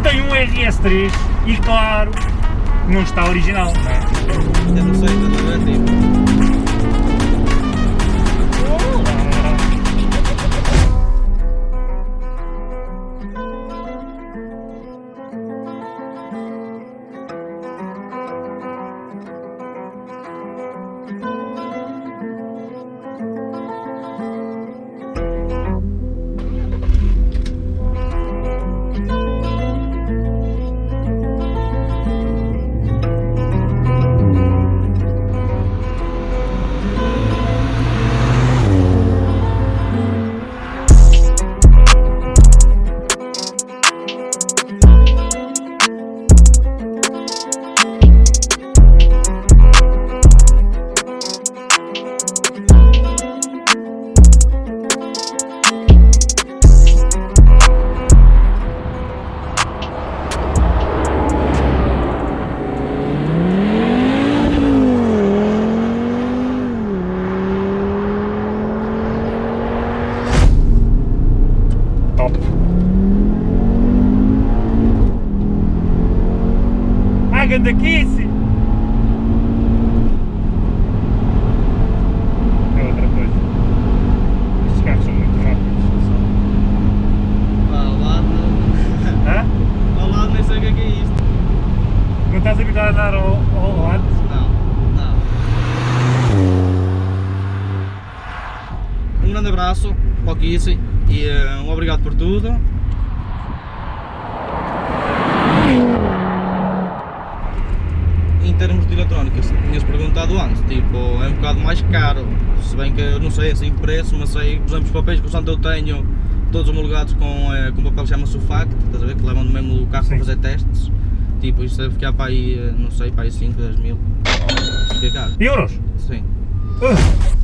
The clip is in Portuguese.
tem um RS3 e claro, não está original, não é? Não sei, a ver, tipo... Ganda Kissy! É outra coisa. Estes carros são muito rápidos. Pá, lá não... Hã? Ao lado nem sei o que é que é isto. Não estás habituado a andar ao, ao lado? Não, não. Um grande abraço para o Kissy e eh, um obrigado por tudo. Termos de eletrónicas, tinhas perguntado antes, tipo, é um bocado mais caro, se bem que eu não sei assim o preço, mas sei, por exemplo, os papéis que o Santo eu tenho, todos homologados com, eh, com papel que chama Sufact, estás a ver, que levam no mesmo carro Sim. para fazer testes, tipo, isso deve ficar para aí, eh, não sei, para aí 5, 10 mil, fica caro, Euros? sim. Uh,